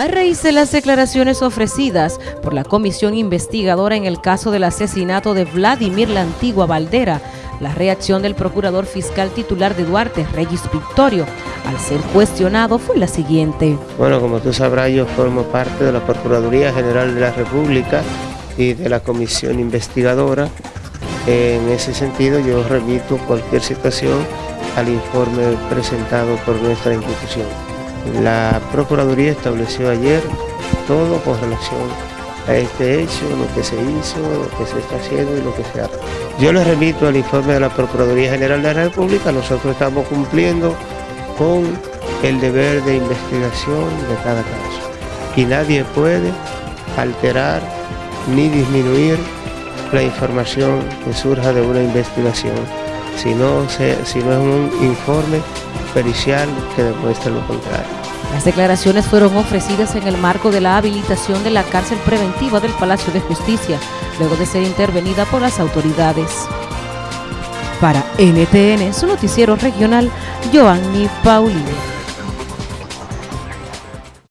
A raíz de las declaraciones ofrecidas por la comisión investigadora en el caso del asesinato de Vladimir La Antigua Valdera, la reacción del procurador fiscal titular de Duarte, Regis Victorio, al ser cuestionado fue la siguiente. Bueno, como tú sabrás, yo formo parte de la Procuraduría General de la República y de la comisión investigadora. En ese sentido, yo remito cualquier situación al informe presentado por nuestra institución. La Procuraduría estableció ayer todo con relación a este hecho, lo que se hizo, lo que se está haciendo y lo que se hace. Yo les remito al informe de la Procuraduría General de la República, nosotros estamos cumpliendo con el deber de investigación de cada caso y nadie puede alterar ni disminuir la información que surja de una investigación, si no es un informe pericial que demuestre lo contrario. Las declaraciones fueron ofrecidas en el marco de la habilitación de la cárcel preventiva del Palacio de Justicia, luego de ser intervenida por las autoridades. Para NTN, su noticiero regional, Joanny Paulino.